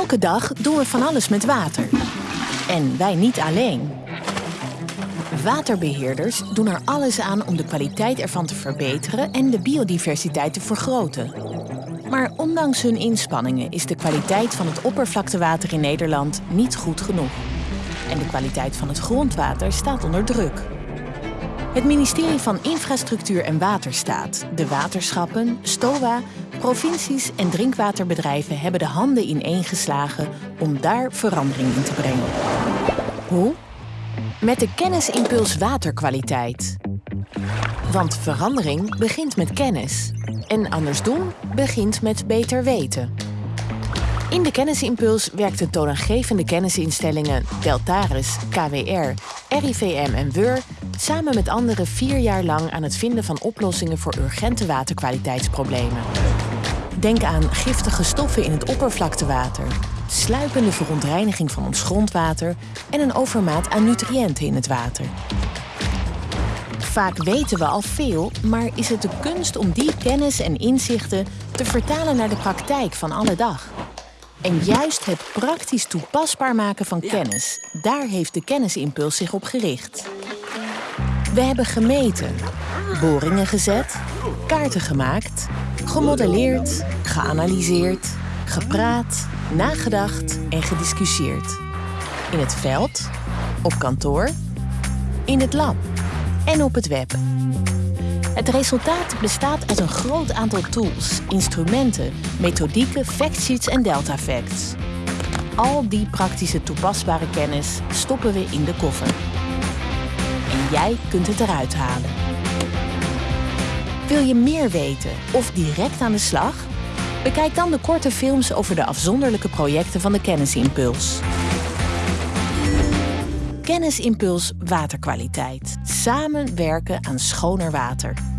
Elke dag doen we van alles met water. En wij niet alleen. Waterbeheerders doen er alles aan om de kwaliteit ervan te verbeteren en de biodiversiteit te vergroten. Maar ondanks hun inspanningen is de kwaliteit van het oppervlaktewater in Nederland niet goed genoeg. En de kwaliteit van het grondwater staat onder druk. Het ministerie van Infrastructuur en Waterstaat, de waterschappen, STOA, provincies en drinkwaterbedrijven hebben de handen ineengeslagen om daar verandering in te brengen. Hoe? Met de kennisimpuls waterkwaliteit. Want verandering begint met kennis. En andersdoen begint met beter weten. In de kennisimpuls werkten toonaangevende kennisinstellingen Deltaris, KWR, RIVM en WUR samen met anderen vier jaar lang aan het vinden van oplossingen voor urgente waterkwaliteitsproblemen. Denk aan giftige stoffen in het oppervlaktewater, sluipende verontreiniging van ons grondwater en een overmaat aan nutriënten in het water. Vaak weten we al veel, maar is het de kunst om die kennis en inzichten te vertalen naar de praktijk van alle dag? En juist het praktisch toepasbaar maken van kennis, daar heeft de kennisimpuls zich op gericht. We hebben gemeten, boringen gezet, kaarten gemaakt, gemodelleerd, geanalyseerd, gepraat, nagedacht en gediscussieerd. In het veld, op kantoor, in het lab en op het web. Het resultaat bestaat uit een groot aantal tools, instrumenten, methodieken, factsheets en delta facts. Al die praktische toepasbare kennis stoppen we in de koffer. En jij kunt het eruit halen. Wil je meer weten of direct aan de slag? Bekijk dan de korte films over de afzonderlijke projecten van de Kennisimpuls. Kennisimpuls Waterkwaliteit. Samen werken aan schoner water.